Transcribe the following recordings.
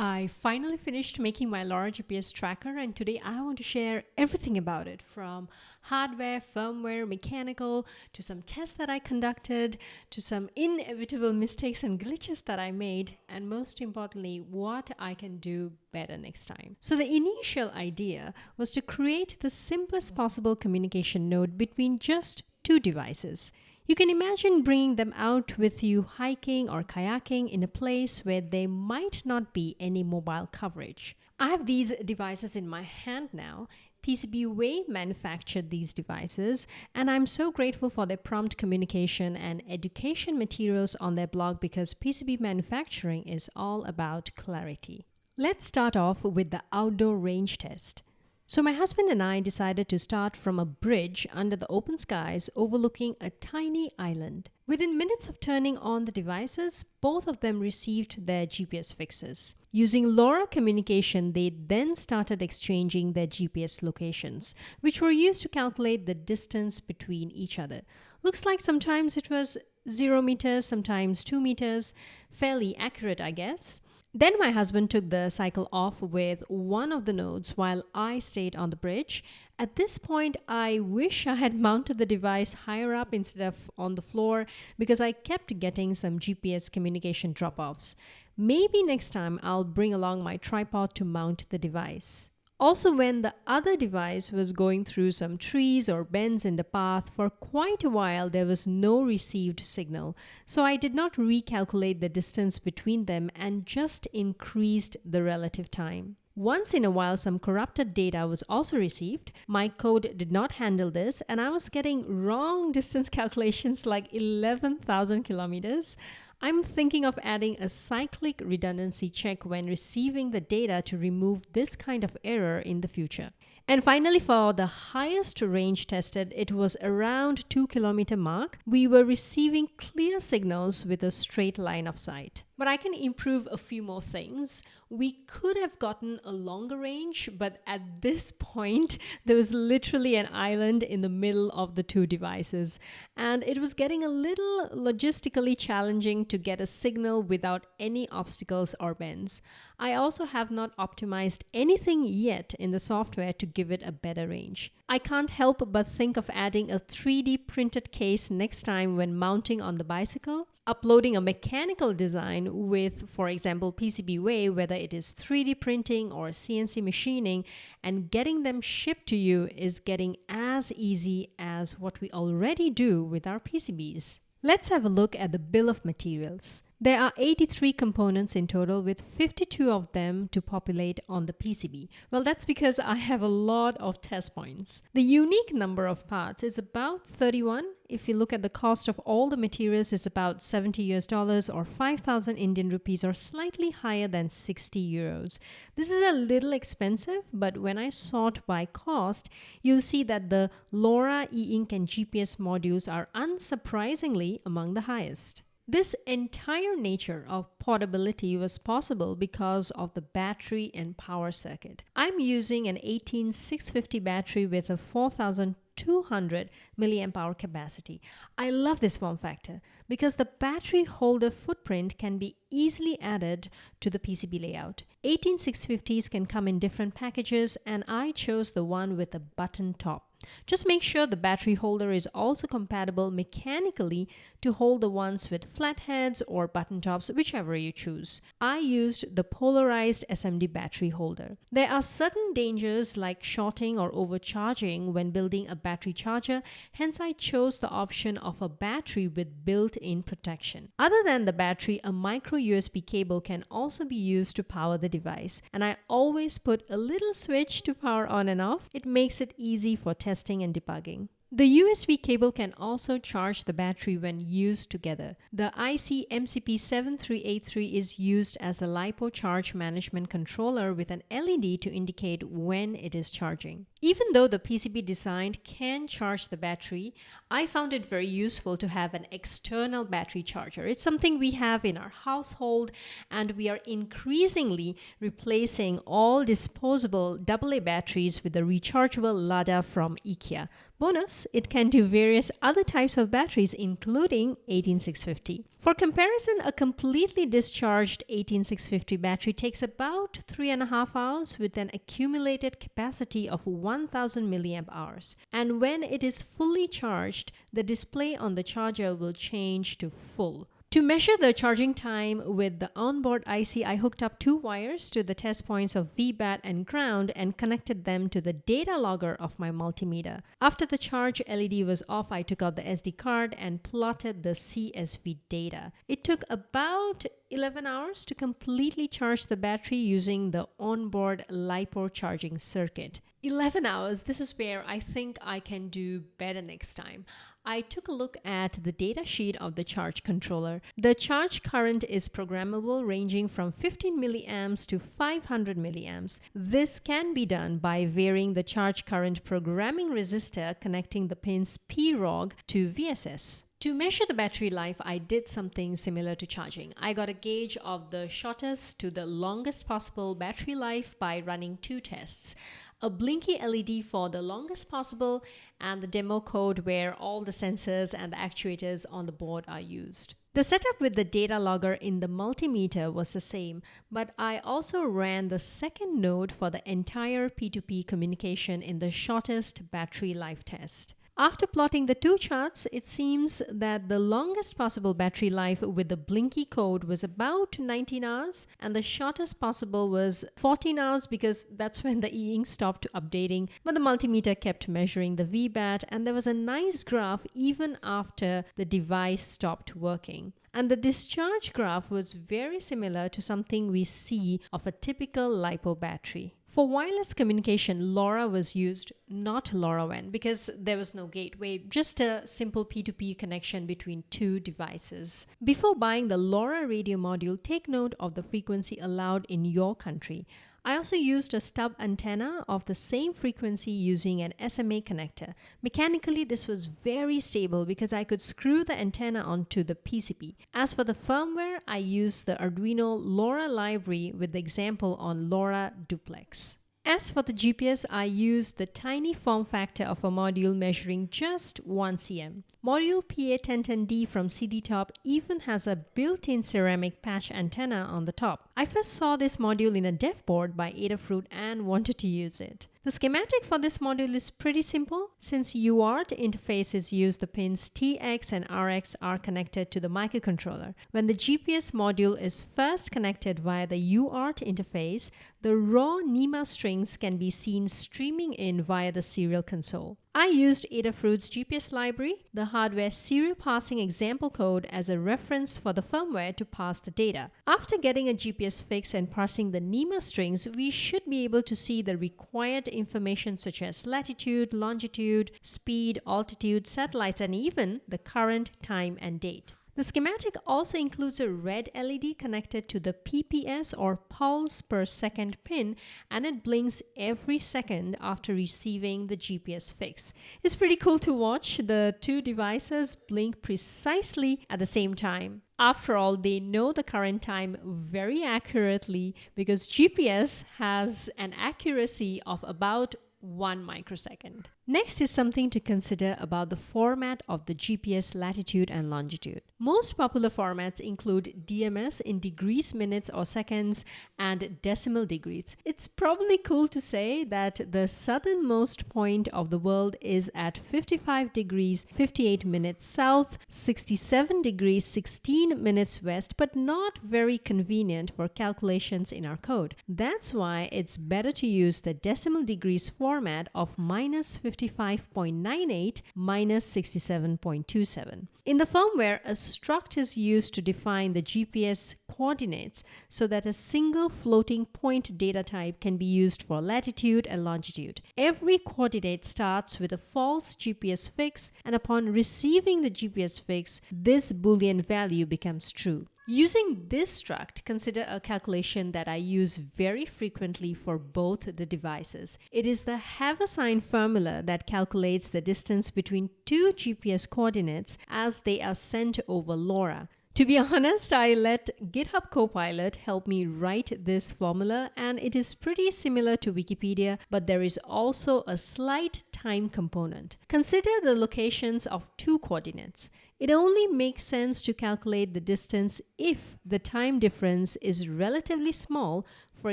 I finally finished making my LoRa GPS tracker and today I want to share everything about it from hardware, firmware, mechanical, to some tests that I conducted, to some inevitable mistakes and glitches that I made, and most importantly, what I can do better next time. So the initial idea was to create the simplest possible communication node between just two devices. You can imagine bringing them out with you hiking or kayaking in a place where there might not be any mobile coverage. I have these devices in my hand now. PCBWay manufactured these devices, and I'm so grateful for their prompt communication and education materials on their blog because PCB manufacturing is all about clarity. Let's start off with the outdoor range test. So my husband and I decided to start from a bridge under the open skies overlooking a tiny island. Within minutes of turning on the devices, both of them received their GPS fixes. Using LoRa communication, they then started exchanging their GPS locations, which were used to calculate the distance between each other. Looks like sometimes it was 0 meters, sometimes 2 meters. Fairly accurate, I guess. Then my husband took the cycle off with one of the nodes while I stayed on the bridge. At this point, I wish I had mounted the device higher up instead of on the floor because I kept getting some GPS communication drop offs. Maybe next time I'll bring along my tripod to mount the device. Also, when the other device was going through some trees or bends in the path, for quite a while there was no received signal. So I did not recalculate the distance between them and just increased the relative time. Once in a while, some corrupted data was also received. My code did not handle this, and I was getting wrong distance calculations like 11,000 kilometers. I'm thinking of adding a cyclic redundancy check when receiving the data to remove this kind of error in the future. And finally, for the highest range tested, it was around 2 kilometer mark. We were receiving clear signals with a straight line of sight. But I can improve a few more things. We could have gotten a longer range, but at this point, there was literally an island in the middle of the two devices. And it was getting a little logistically challenging to get a signal without any obstacles or bends. I also have not optimized anything yet in the software to give it a better range. I can't help but think of adding a 3D printed case next time when mounting on the bicycle uploading a mechanical design with, for example, PCBWay, whether it is 3D printing or CNC machining, and getting them shipped to you is getting as easy as what we already do with our PCBs. Let's have a look at the bill of materials. There are 83 components in total with 52 of them to populate on the PCB. Well, that's because I have a lot of test points. The unique number of parts is about 31. If you look at the cost of all the materials is about 70 US dollars or 5000 Indian rupees or slightly higher than 60 euros. This is a little expensive, but when I sort by cost, you'll see that the LoRa e-ink and GPS modules are unsurprisingly among the highest. This entire nature of portability was possible because of the battery and power circuit. I'm using an 18650 battery with a 4200 milliamp hour capacity. I love this form factor because the battery holder footprint can be easily added to the PCB layout. 18650s can come in different packages and I chose the one with a button top. Just make sure the battery holder is also compatible mechanically to hold the ones with flat heads or button tops, whichever you choose. I used the polarized SMD battery holder. There are certain dangers like shorting or overcharging when building a battery charger, hence I chose the option of a battery with built-in protection. Other than the battery, a micro USB cable can also be used to power the device, and I always put a little switch to power on and off. It makes it easy for testing and debugging. The USB cable can also charge the battery when used together. The IC MCP7383 is used as a LiPo charge management controller with an LED to indicate when it is charging. Even though the PCB designed can charge the battery, I found it very useful to have an external battery charger. It's something we have in our household and we are increasingly replacing all disposable AA batteries with the rechargeable Ladda from IKEA. Bonus, it can do various other types of batteries, including 18650. For comparison, a completely discharged 18650 battery takes about three and a half hours with an accumulated capacity of 1000 milliamp hours. And when it is fully charged, the display on the charger will change to full. To measure the charging time with the onboard IC, I hooked up two wires to the test points of VBAT and ground and connected them to the data logger of my multimeter. After the charge LED was off, I took out the SD card and plotted the CSV data. It took about 11 hours to completely charge the battery using the onboard LiPo charging circuit. 11 hours, this is where I think I can do better next time. I took a look at the data sheet of the charge controller. The charge current is programmable ranging from 15 milliamps to 500 milliamps. This can be done by varying the charge current programming resistor connecting the pins PROG to VSS. To measure the battery life, I did something similar to charging. I got a gauge of the shortest to the longest possible battery life by running two tests. A blinky LED for the longest possible and the demo code where all the sensors and the actuators on the board are used. The setup with the data logger in the multimeter was the same, but I also ran the second node for the entire P2P communication in the shortest battery life test. After plotting the two charts, it seems that the longest possible battery life with the blinky code was about 19 hours and the shortest possible was 14 hours because that's when the e-ink stopped updating but the multimeter kept measuring the VBAT and there was a nice graph even after the device stopped working. And the discharge graph was very similar to something we see of a typical LiPo battery. For wireless communication, LoRa was used, not LoRaWAN, because there was no gateway, just a simple P2P connection between two devices. Before buying the LoRa radio module, take note of the frequency allowed in your country. I also used a stub antenna of the same frequency using an SMA connector. Mechanically, this was very stable because I could screw the antenna onto the PCB. As for the firmware, I used the Arduino LoRa library with the example on LoRa Duplex. As for the GPS, I used the tiny form factor of a module measuring just 1 cm. Module PA1010D from CD Top even has a built-in ceramic patch antenna on the top. I first saw this module in a dev board by Adafruit and wanted to use it. The schematic for this module is pretty simple. Since UART interfaces use the pins TX and RX are connected to the microcontroller. When the GPS module is first connected via the UART interface, the raw NMEA strings can be seen streaming in via the serial console. I used Adafruit's GPS library, the hardware serial passing example code as a reference for the firmware to pass the data. After getting a GPS fix and parsing the NMEA strings, we should be able to see the required information such as latitude, longitude, speed, altitude, satellites, and even the current time and date. The schematic also includes a red LED connected to the PPS or pulse per second pin and it blinks every second after receiving the GPS fix. It's pretty cool to watch the two devices blink precisely at the same time. After all, they know the current time very accurately because GPS has an accuracy of about 1 microsecond. Next is something to consider about the format of the GPS latitude and longitude. Most popular formats include DMS in degrees, minutes, or seconds, and decimal degrees. It's probably cool to say that the southernmost point of the world is at 55 degrees 58 minutes south, 67 degrees 16 minutes west, but not very convenient for calculations in our code. That's why it's better to use the decimal degrees format of minus 50 55.98 minus 67.27. In the firmware, a struct is used to define the GPS coordinates so that a single floating point data type can be used for latitude and longitude. Every coordinate starts with a false GPS fix, and upon receiving the GPS fix, this Boolean value becomes true. Using this struct, consider a calculation that I use very frequently for both the devices. It is the Haversine formula that calculates the distance between two GPS coordinates as they are sent over LoRa. To be honest, I let GitHub Copilot help me write this formula, and it is pretty similar to Wikipedia, but there is also a slight time component. Consider the locations of two coordinates. It only makes sense to calculate the distance if the time difference is relatively small, for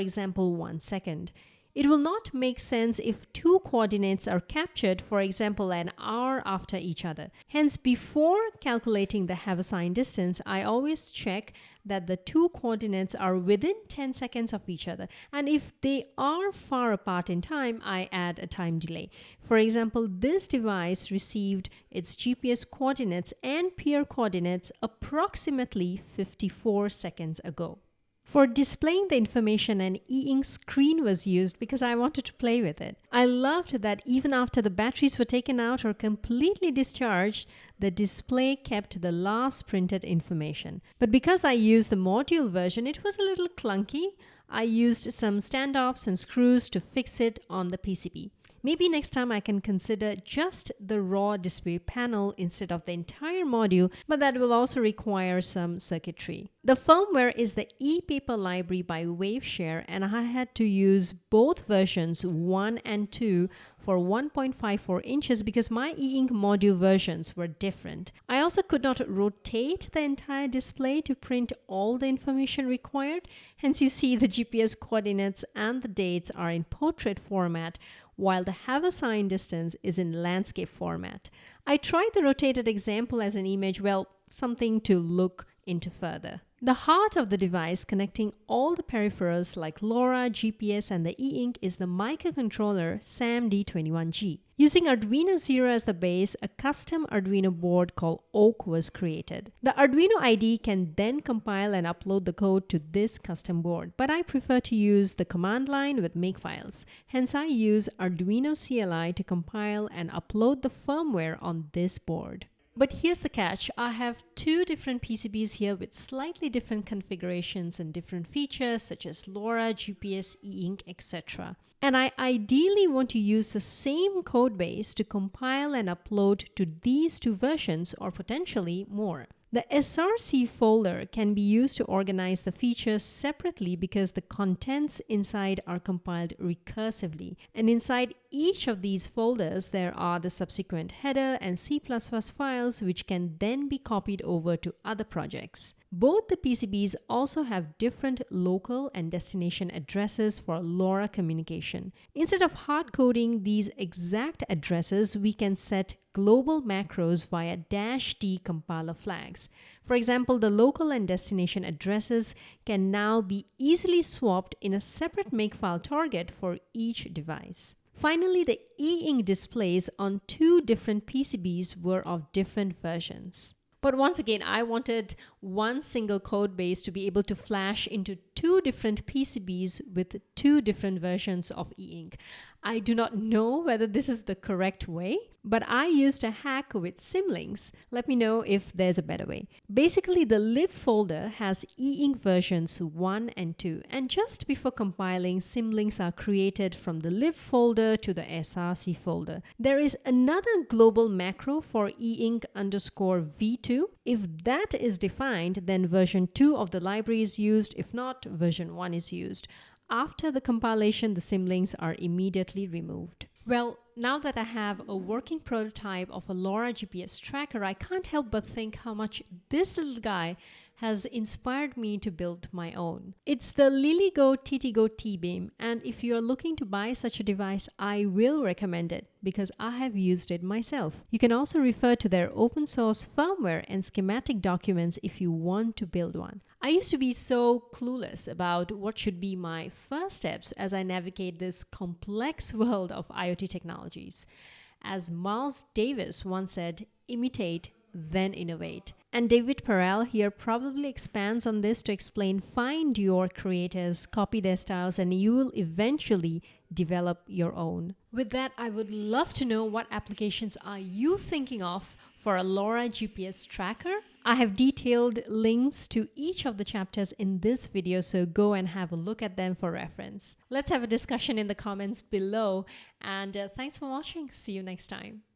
example, one second. It will not make sense if two coordinates are captured, for example, an hour after each other. Hence, before calculating the Haversine distance, I always check that the two coordinates are within 10 seconds of each other. And if they are far apart in time, I add a time delay. For example, this device received its GPS coordinates and peer coordinates approximately 54 seconds ago. For displaying the information, an e-ink screen was used because I wanted to play with it. I loved that even after the batteries were taken out or completely discharged, the display kept the last printed information. But because I used the module version, it was a little clunky. I used some standoffs and screws to fix it on the PCB. Maybe next time I can consider just the raw display panel instead of the entire module, but that will also require some circuitry. The firmware is the ePaper library by Waveshare and I had to use both versions 1 and 2 for 1.54 inches because my e-ink module versions were different. I also could not rotate the entire display to print all the information required. Hence you see the GPS coordinates and the dates are in portrait format while the Haversine distance is in landscape format. I tried the rotated example as an image, well, something to look into further. The heart of the device connecting all the peripherals like LoRa, GPS and the e-ink is the microcontroller SAM-D21G. Using Arduino Zero as the base, a custom Arduino board called Oak was created. The Arduino IDE can then compile and upload the code to this custom board, but I prefer to use the command line with makefiles. Hence I use Arduino CLI to compile and upload the firmware on this board. But here's the catch. I have two different PCBs here with slightly different configurations and different features such as LoRa, GPS, e-ink, etc. And I ideally want to use the same code base to compile and upload to these two versions or potentially more. The SRC folder can be used to organize the features separately because the contents inside are compiled recursively. And inside each of these folders, there are the subsequent header and C++ files which can then be copied over to other projects. Both the PCBs also have different local and destination addresses for LoRa communication. Instead of hard coding these exact addresses, we can set global macros via dash D compiler flags. For example, the local and destination addresses can now be easily swapped in a separate makefile target for each device. Finally, the e-ink displays on two different PCBs were of different versions. But once again, I wanted one single code base to be able to flash into two different PCBs with two different versions of e-ink. I do not know whether this is the correct way, but I used a hack with Symlinks. Let me know if there's a better way. Basically, the lib folder has e-ink versions 1 and 2, and just before compiling, Symlinks are created from the lib folder to the SRC folder. There is another global macro for e-ink underscore v2. If that is defined, then version 2 of the library is used. If not, version 1 is used. After the compilation, the symlinks are immediately removed. Well, now that I have a working prototype of a LoRa GPS tracker, I can't help but think how much this little guy has inspired me to build my own. It's the LilyGo TTGo T-Beam and if you're looking to buy such a device, I will recommend it because I have used it myself. You can also refer to their open source firmware and schematic documents if you want to build one. I used to be so clueless about what should be my first steps as I navigate this complex world of IoT technologies. As Miles Davis once said, imitate, then innovate. And David Perell here probably expands on this to explain find your creators, copy their styles, and you will eventually develop your own. With that, I would love to know what applications are you thinking of for a LoRa GPS tracker? I have detailed links to each of the chapters in this video, so go and have a look at them for reference. Let's have a discussion in the comments below, and uh, thanks for watching. See you next time.